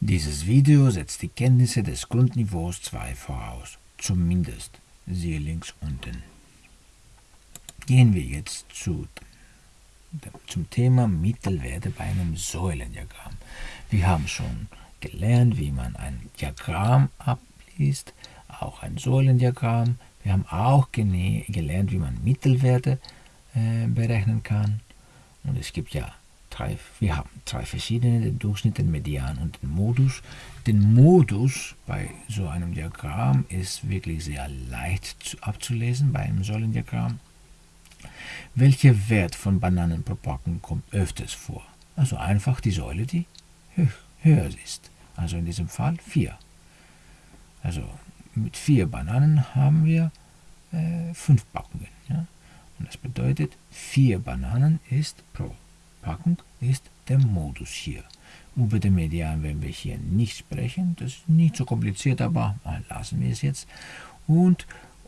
Dieses Video setzt die Kenntnisse des Grundniveaus 2 voraus, zumindest, siehe links unten. Gehen wir jetzt zu, zum Thema Mittelwerte bei einem Säulendiagramm. Wir haben schon gelernt, wie man ein Diagramm abliest, auch ein Säulendiagramm. Wir haben auch gelernt, wie man Mittelwerte äh, berechnen kann. Und es gibt ja drei, wir haben drei verschiedene, den Durchschnitt, den Median und den Modus. Den Modus bei so einem Diagramm ist wirklich sehr leicht zu, abzulesen, bei einem Säulendiagramm. Welcher Wert von Bananen pro Packung kommt öfters vor? Also einfach die Säule, die höher ist. Also in diesem Fall 4. Also mit 4 Bananen haben wir 5 äh, Packungen. Ja? Und das bedeutet, 4 Bananen ist pro Packung ist der Modus hier. Über den Median werden wir hier nicht sprechen. Das ist nicht so kompliziert, aber lassen wir es jetzt. Und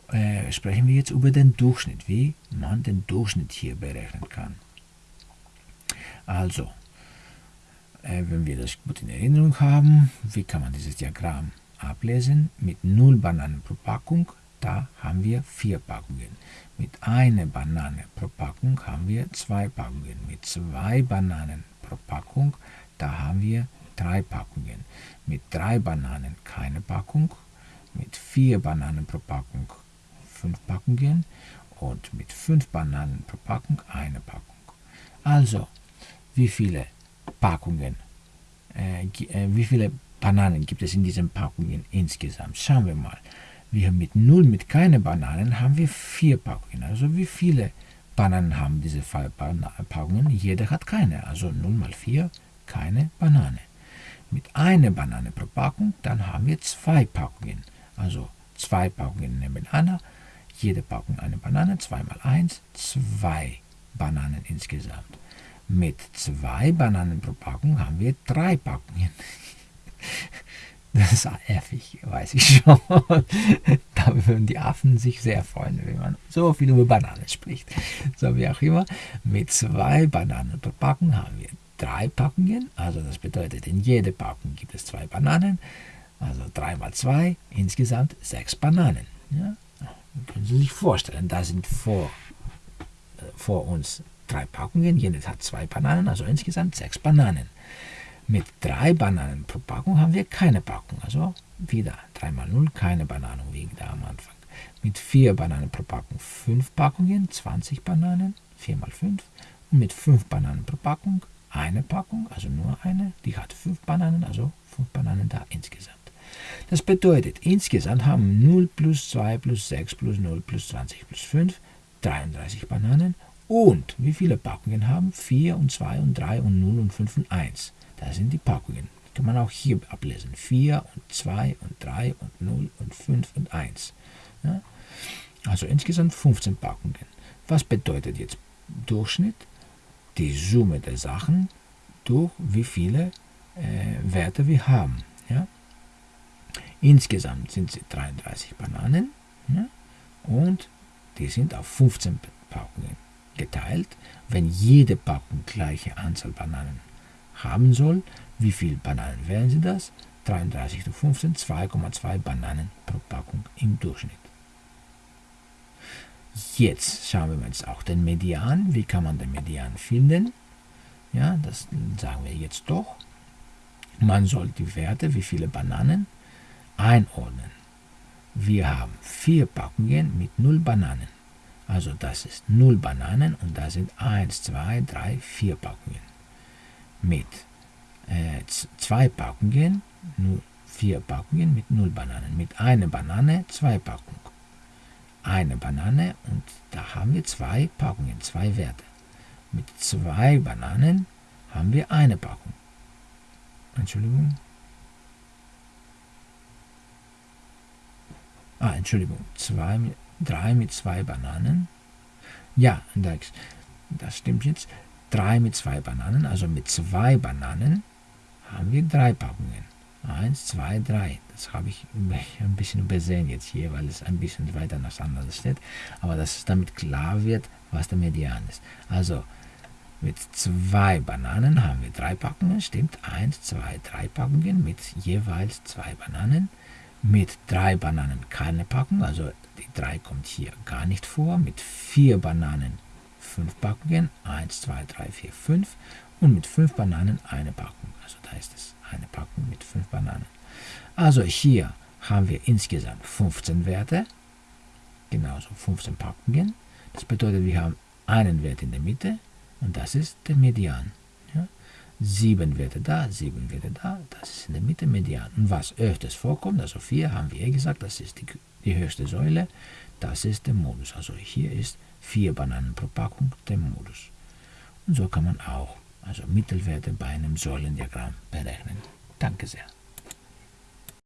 äh, sprechen wir jetzt über den Durchschnitt, wie man den Durchschnitt hier berechnen kann. Also, äh, wenn wir das gut in Erinnerung haben, wie kann man dieses Diagramm ablesen? Mit 0 Bananen pro Packung, da haben wir 4 Packungen. Mit einer Banane pro Packung haben wir zwei Packungen. Mit zwei Bananen pro Packung, da haben wir drei Packungen. Mit drei Bananen keine Packung. Mit vier Bananen pro Packung fünf Packungen. Und mit fünf Bananen pro Packung eine Packung. Also, wie viele Packungen, äh, äh, wie viele Bananen gibt es in diesen Packungen insgesamt? Schauen wir mal. Wir mit 0, mit keine Bananen, haben wir vier Packungen. Also wie viele Bananen haben diese Packungen? Jeder hat keine. Also 0 mal 4, keine Banane. Mit einer Banane pro Packung, dann haben wir zwei Packungen. Also zwei Packungen nebeneinander. Jede Packung eine Banane, 2 mal 1, zwei Bananen insgesamt. Mit zwei Bananen pro Packung haben wir drei Packungen. Das ist affig, weiß ich schon. da würden die Affen sich sehr freuen, wenn man so viel über Bananen spricht. So wie auch immer. Mit zwei Bananen pro Packung haben wir drei Packungen. Also das bedeutet, in jeder Packung gibt es zwei Bananen. Also drei mal zwei, insgesamt sechs Bananen. Ja? Können Sie sich vorstellen, da sind vor, äh, vor uns drei Packungen. Jede hat zwei Bananen, also insgesamt sechs Bananen. Mit drei Bananen pro Packung haben wir keine Packung. Also wieder 3 mal 0, keine Bananen wie da am Anfang. Mit vier Bananen pro Packung fünf Packungen, 20 Bananen, 4 mal 5. Und mit fünf Bananen pro Packung eine Packung, also nur eine, die hat fünf Bananen, also fünf Bananen da insgesamt. Das bedeutet, insgesamt haben 0 plus 2 plus 6 plus 0 plus 20 plus 5 33 Bananen. Und wie viele Packungen haben? 4 und 2 und 3 und 0 und 5 und 1. Das sind die Packungen. Kann man auch hier ablesen. 4 und 2 und 3 und 0 und 5 und 1. Ja? Also insgesamt 15 Packungen. Was bedeutet jetzt Durchschnitt? Die Summe der Sachen durch wie viele äh, Werte wir haben. Ja? Insgesamt sind es 33 Bananen ja? und die sind auf 15 Packungen geteilt. Wenn jede Packung gleiche Anzahl Bananen haben soll. Wie viele Bananen wären Sie das? 33 zu 15, 2,2 Bananen pro Packung im Durchschnitt. Jetzt schauen wir uns auch den Median. Wie kann man den Median finden? Ja, das sagen wir jetzt doch. Man soll die Werte, wie viele Bananen, einordnen. Wir haben vier Packungen mit 0 Bananen. Also das ist 0 Bananen und da sind 1, 2, 3, 4 Packungen mit äh, zwei Packungen, nur vier Packungen mit null Bananen. Mit einer Banane zwei Packungen. Eine Banane und da haben wir zwei Packungen, zwei Werte. Mit zwei Bananen haben wir eine Packung. Entschuldigung. Ah, Entschuldigung. Zwei, drei mit zwei Bananen. Ja, das, das stimmt jetzt. 3 mit 2 Bananen, also mit 2 Bananen haben wir 3 Packungen. 1, 2, 3. Das habe ich ein bisschen übersehen jetzt hier, weil es ein bisschen weiter nach anders steht. Aber dass es damit klar wird, was der Median ist. Also Mit zwei Bananen haben wir drei Packungen, stimmt. Eins, zwei, drei Packungen mit jeweils zwei Bananen. Mit drei Bananen keine Packung, also die drei kommt hier gar nicht vor. Mit vier Bananen fünf Packungen, eins, zwei, drei, vier, fünf. Und mit fünf Bananen eine Packung, also da ist es eine Packung mit fünf Bananen. Also hier haben wir insgesamt 15 Werte, genauso 15 Packungen. Das bedeutet, wir haben einen Wert in der Mitte und das ist der Median. Ja? Sieben Werte da, sieben Werte da, das ist in der Mitte Median. Und was öfters vorkommt, also vier haben wir gesagt, das ist die, die höchste Säule, das ist der Modus. Also hier ist vier Bananen pro Packung der Modus. Und so kann man auch also Mittelwerte bei einem Säulendiagramm berechnen. Danke sehr.